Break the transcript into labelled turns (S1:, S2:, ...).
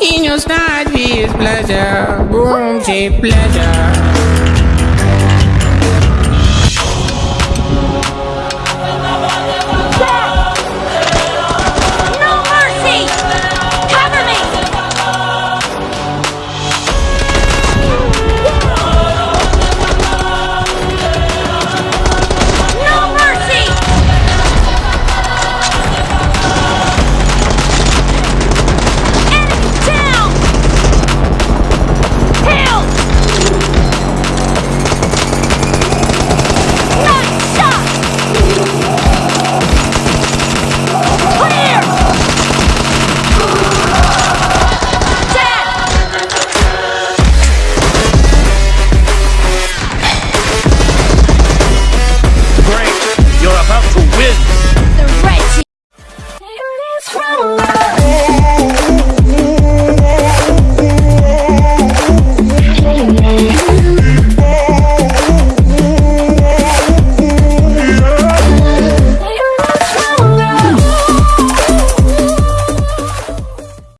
S1: in your side, be his pleasure. Boom, cheap pleasure.